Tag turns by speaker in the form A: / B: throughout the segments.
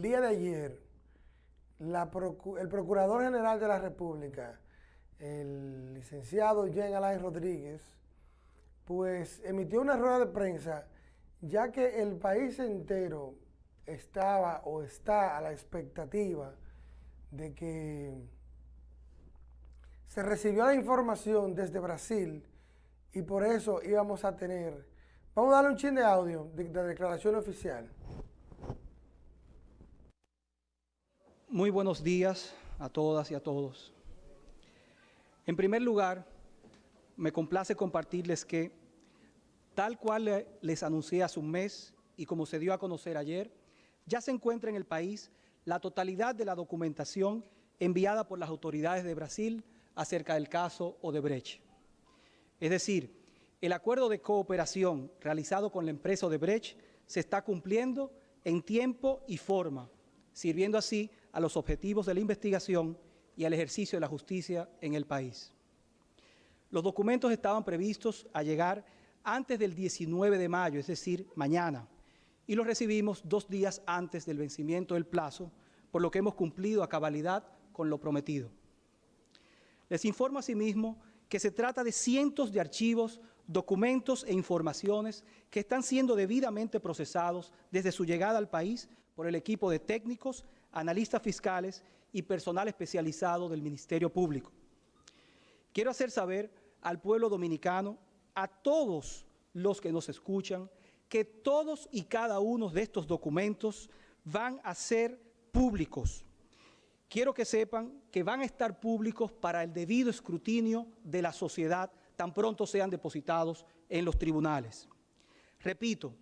A: el día de ayer, el Procurador General de la República, el licenciado Jean Alain Rodríguez, pues emitió una rueda de prensa, ya que el país entero estaba o está a la expectativa de que se recibió la información desde Brasil y por eso íbamos a tener, vamos a darle un chin de audio de, de declaración oficial.
B: Muy buenos días a todas y a todos. En primer lugar, me complace compartirles que, tal cual les anuncié hace un mes y como se dio a conocer ayer, ya se encuentra en el país la totalidad de la documentación enviada por las autoridades de Brasil acerca del caso Odebrecht. Es decir, el acuerdo de cooperación realizado con la empresa Odebrecht se está cumpliendo en tiempo y forma, sirviendo así a los objetivos de la investigación y al ejercicio de la justicia en el país. Los documentos estaban previstos a llegar antes del 19 de mayo, es decir, mañana, y los recibimos dos días antes del vencimiento del plazo, por lo que hemos cumplido a cabalidad con lo prometido. Les informo asimismo que se trata de cientos de archivos, documentos e informaciones que están siendo debidamente procesados desde su llegada al país por el equipo de técnicos, analistas fiscales y personal especializado del Ministerio Público. Quiero hacer saber al pueblo dominicano, a todos los que nos escuchan, que todos y cada uno de estos documentos van a ser públicos quiero que sepan que van a estar públicos para el debido escrutinio de la sociedad tan pronto sean depositados en los tribunales. Repito,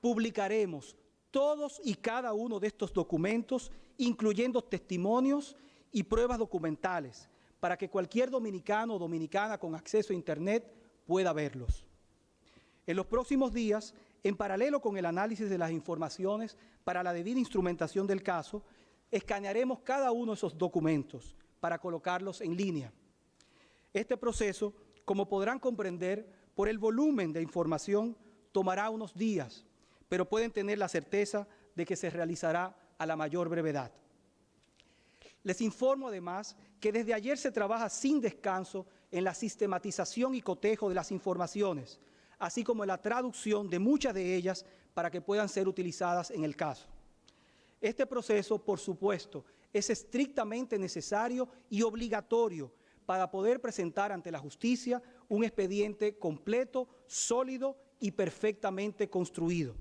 B: publicaremos todos y cada uno de estos documentos, incluyendo testimonios y pruebas documentales, para que cualquier dominicano o dominicana con acceso a Internet pueda verlos. En los próximos días, en paralelo con el análisis de las informaciones para la debida instrumentación del caso, escanearemos cada uno de esos documentos para colocarlos en línea. Este proceso, como podrán comprender, por el volumen de información, tomará unos días, pero pueden tener la certeza de que se realizará a la mayor brevedad. Les informo además que desde ayer se trabaja sin descanso en la sistematización y cotejo de las informaciones, así como en la traducción de muchas de ellas para que puedan ser utilizadas en el caso. Este proceso, por supuesto, es estrictamente necesario y obligatorio para poder presentar ante la justicia un expediente completo, sólido y perfectamente construido.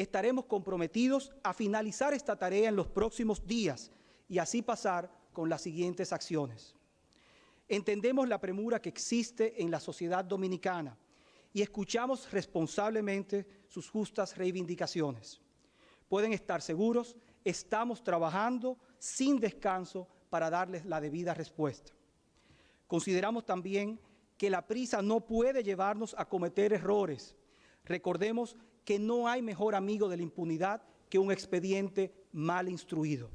B: Estaremos comprometidos a finalizar esta tarea en los próximos días y así pasar con las siguientes acciones. Entendemos la premura que existe en la sociedad dominicana y escuchamos responsablemente sus justas reivindicaciones pueden estar seguros, estamos trabajando sin descanso para darles la debida respuesta. Consideramos también que la prisa no puede llevarnos a cometer errores. Recordemos que no hay mejor amigo de la impunidad que un expediente mal instruido.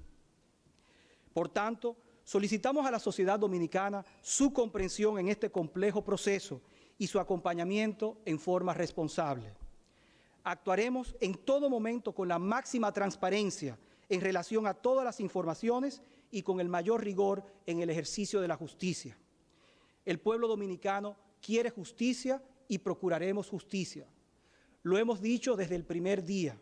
B: Por tanto, solicitamos a la sociedad dominicana su comprensión en este complejo proceso y su acompañamiento en forma responsable actuaremos en todo momento con la máxima transparencia en relación a todas las informaciones y con el mayor rigor en el ejercicio de la justicia. El pueblo dominicano quiere justicia y procuraremos justicia. Lo hemos dicho desde el primer día.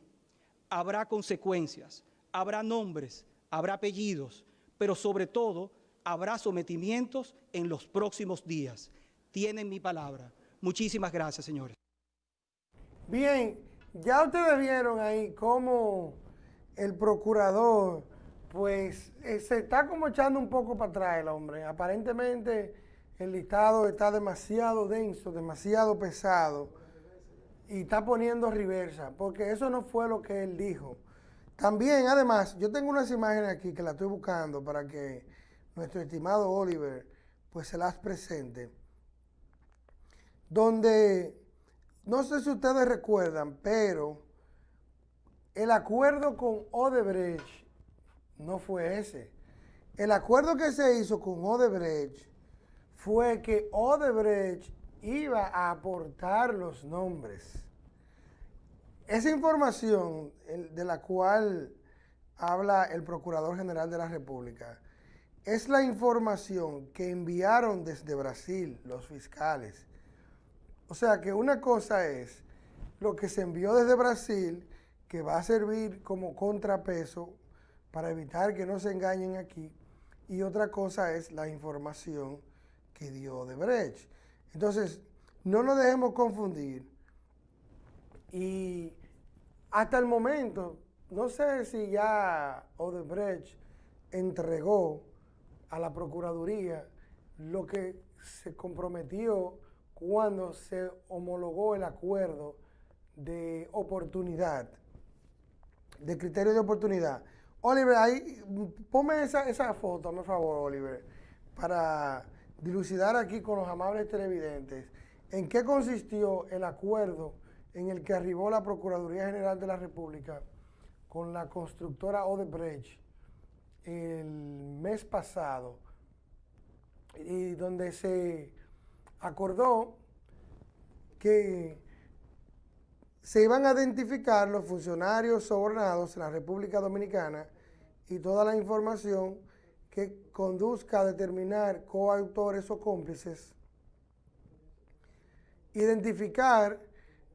B: Habrá consecuencias, habrá nombres, habrá apellidos, pero sobre todo habrá sometimientos en los próximos días. Tienen mi palabra. Muchísimas gracias, señores.
A: Bien, ya ustedes vieron ahí cómo el procurador, pues eh, se está como echando un poco para atrás el hombre. Aparentemente el listado está demasiado denso, demasiado pesado y está poniendo reversa, porque eso no fue lo que él dijo. También, además, yo tengo unas imágenes aquí que la estoy buscando para que nuestro estimado Oliver pues se las presente, donde no sé si ustedes recuerdan, pero el acuerdo con Odebrecht no fue ese. El acuerdo que se hizo con Odebrecht fue que Odebrecht iba a aportar los nombres. Esa información de la cual habla el Procurador General de la República, es la información que enviaron desde Brasil los fiscales. O sea que una cosa es lo que se envió desde Brasil, que va a servir como contrapeso para evitar que no se engañen aquí, y otra cosa es la información que dio Odebrecht. Entonces, no nos dejemos confundir. Y hasta el momento, no sé si ya Odebrecht entregó a la Procuraduría lo que se comprometió cuando se homologó el acuerdo de oportunidad, de criterio de oportunidad. Oliver, ahí, ponme esa, esa foto, por favor, Oliver, para dilucidar aquí con los amables televidentes en qué consistió el acuerdo en el que arribó la Procuraduría General de la República con la constructora Odebrecht el mes pasado y donde se acordó que se iban a identificar los funcionarios sobornados en la República Dominicana y toda la información que conduzca a determinar coautores o cómplices, identificar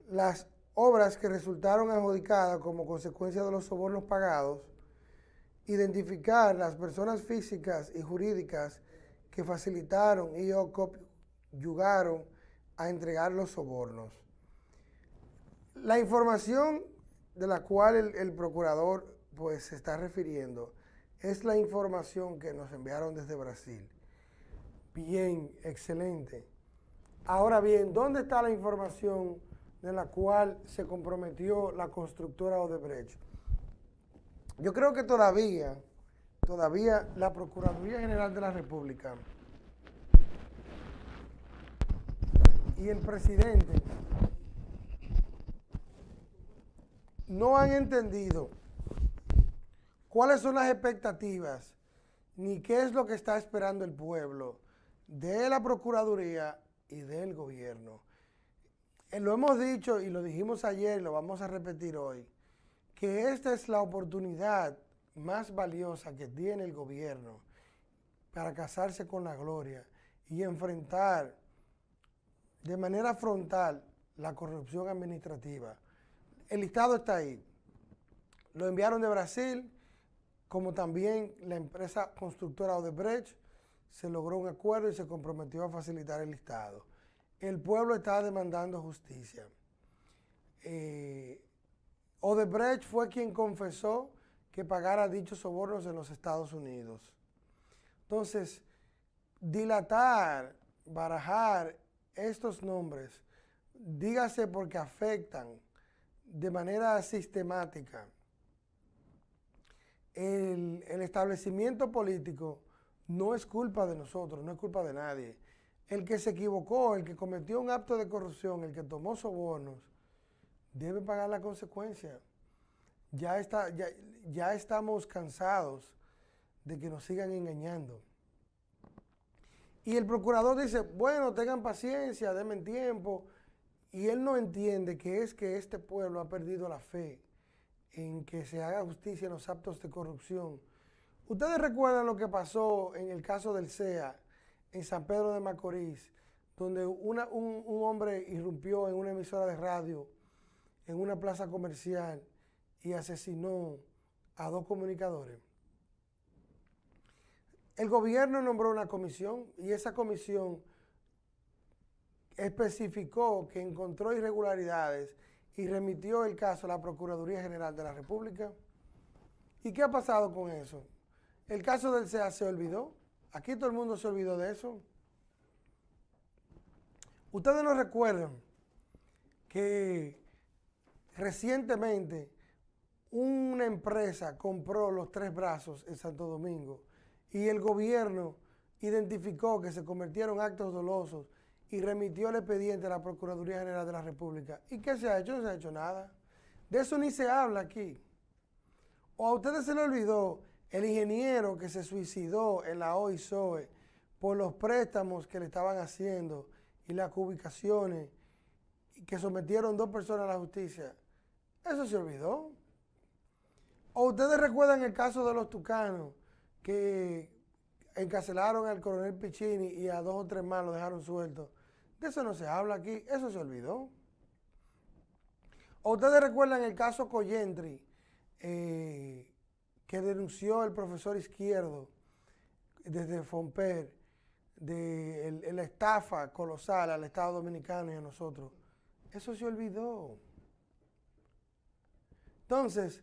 A: las obras que resultaron adjudicadas como consecuencia de los sobornos pagados, identificar las personas físicas y jurídicas que facilitaron y o ayudaron a entregar los sobornos. La información de la cual el, el procurador pues se está refiriendo es la información que nos enviaron desde Brasil. Bien, excelente. Ahora bien, ¿dónde está la información de la cual se comprometió la constructora Odebrecht? Yo creo que todavía, todavía la Procuraduría General de la República y el presidente no han entendido cuáles son las expectativas ni qué es lo que está esperando el pueblo de la Procuraduría y del gobierno. Eh, lo hemos dicho y lo dijimos ayer y lo vamos a repetir hoy, que esta es la oportunidad más valiosa que tiene el gobierno para casarse con la gloria y enfrentar de manera frontal la corrupción administrativa. El listado está ahí. Lo enviaron de Brasil, como también la empresa constructora Odebrecht se logró un acuerdo y se comprometió a facilitar el listado. El pueblo está demandando justicia. Eh, Odebrecht fue quien confesó que pagara dichos sobornos en los Estados Unidos. Entonces, dilatar, barajar estos nombres, dígase porque afectan de manera sistemática el, establecimiento político no es culpa de nosotros, no es culpa de nadie. El que se equivocó, el que cometió un acto de corrupción, el que tomó sobornos, debe pagar la consecuencia. Ya, está, ya, ya estamos cansados de que nos sigan engañando. Y el procurador dice, bueno, tengan paciencia, denme tiempo. Y él no entiende que es que este pueblo ha perdido la fe en que se haga justicia en los actos de corrupción. Ustedes recuerdan lo que pasó en el caso del CEA en San Pedro de Macorís, donde un, un hombre irrumpió en una emisora de radio, en una plaza comercial, y asesinó a dos comunicadores. El gobierno nombró una comisión y esa comisión especificó que encontró irregularidades y remitió el caso a la Procuraduría General de la República. ¿Y qué ha pasado con eso? El caso del CEA se olvidó. Aquí todo el mundo se olvidó de eso. Ustedes no recuerdan que recientemente una empresa compró los tres brazos en Santo Domingo y el gobierno identificó que se convirtieron actos dolosos y remitió el expediente a la Procuraduría General de la República. ¿Y qué se ha hecho? No se ha hecho nada. De eso ni se habla aquí. O a ustedes se le olvidó el ingeniero que se suicidó en la OISOE por los préstamos que le estaban haciendo y las ubicaciones que sometieron dos personas a la justicia. Eso se olvidó. ¿O ustedes recuerdan el caso de los tucanos que encarcelaron al coronel Piccini y a dos o tres más lo dejaron sueltos? De eso no se habla aquí, eso se olvidó. ¿O ustedes recuerdan el caso Coyentri eh, que denunció el profesor Izquierdo desde Fomper de la estafa colosal al Estado Dominicano y a nosotros? Eso se olvidó. Entonces,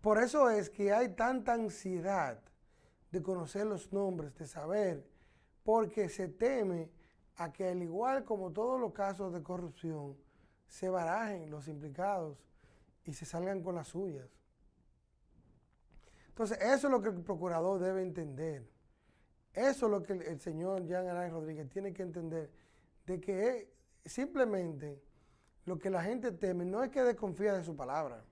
A: por eso es que hay tanta ansiedad de conocer los nombres, de saber, porque se teme a que al igual como todos los casos de corrupción, se barajen los implicados y se salgan con las suyas. Entonces, eso es lo que el procurador debe entender. Eso es lo que el, señor Jean Alain Rodríguez tiene que entender, de que simplemente lo que la gente teme no es que desconfía de su palabra,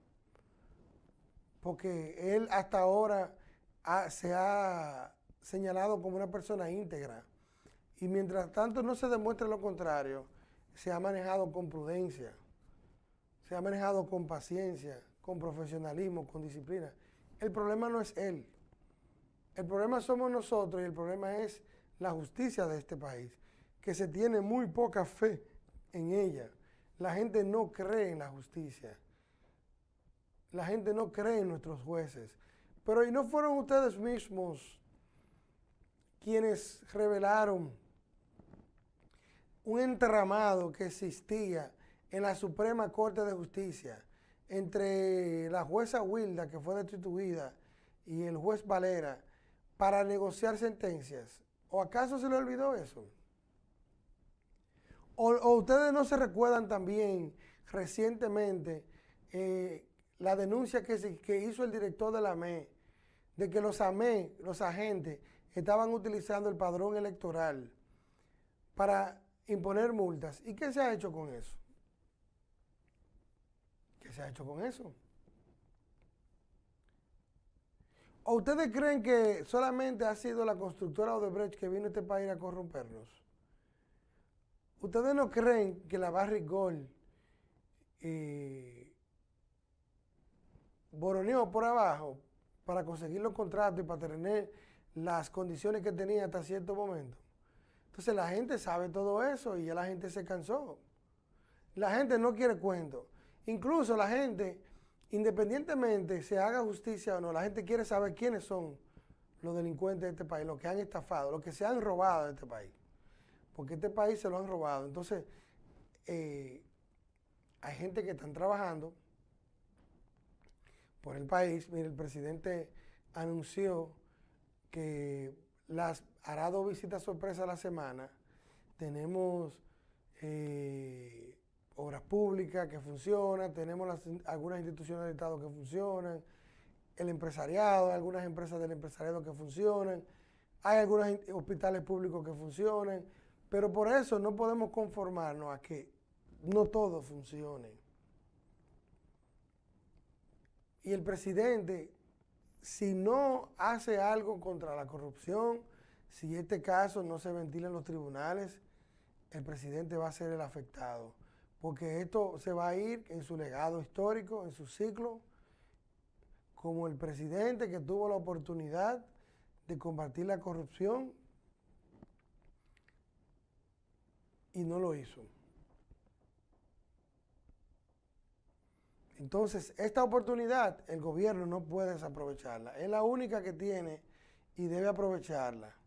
A: porque él hasta ahora se ha señalado como una persona íntegra. Y mientras tanto no se demuestre lo contrario, se ha manejado con prudencia, se ha manejado con paciencia, con profesionalismo, con disciplina. El problema no es él. El problema somos nosotros y el problema es la justicia de este país, que se tiene muy poca fe en ella. La gente no cree en la justicia. La gente no cree en nuestros jueces. Pero ¿y no fueron ustedes mismos quienes revelaron un entramado que existía en la Suprema Corte de Justicia entre la jueza Wilda, que fue destituida, y el juez Valera para negociar sentencias? ¿O acaso se le olvidó eso? ¿O, ustedes no se recuerdan también recientemente eh, la denuncia que, que hizo el director de la ME de que los AME, los agentes, estaban utilizando el padrón electoral para imponer multas. ¿Y qué se ha hecho con eso? ¿Qué se ha hecho con eso? ¿O ustedes creen que solamente ha sido la constructora Odebrecht que vino a este país a corrompernos? ¿Ustedes no creen que la Barrick Gold eh, boroneó por abajo para conseguir los contratos y para tener las condiciones que tenía hasta cierto momento. Entonces la gente sabe todo eso y ya la gente se cansó. La gente no quiere cuento. Incluso la gente, independientemente se haga justicia o no, la gente quiere saber quiénes son los delincuentes de este país, los que han estafado, los que se han robado de este país. Porque este país se lo han robado. Entonces, eh, hay gente que están trabajando por el país. Mire, el presidente anunció que las hará dos visitas sorpresa a la semana. Tenemos eh, obras públicas que funcionan, tenemos algunas instituciones del Estado que funcionan, el empresariado, algunas empresas del empresariado que funcionan, hay algunos hospitales públicos que funcionan, pero por eso no podemos conformarnos a que no todo funcione. Y el presidente, si no hace algo contra la corrupción, si este caso no se ventila en los tribunales, el presidente va a ser el afectado. Porque esto se va a ir en su legado histórico, en su ciclo, como el presidente que tuvo la oportunidad de combatir la corrupción y no lo hizo. Entonces, esta oportunidad el gobierno no puede desaprovecharla. Es la única que tiene y debe aprovecharla.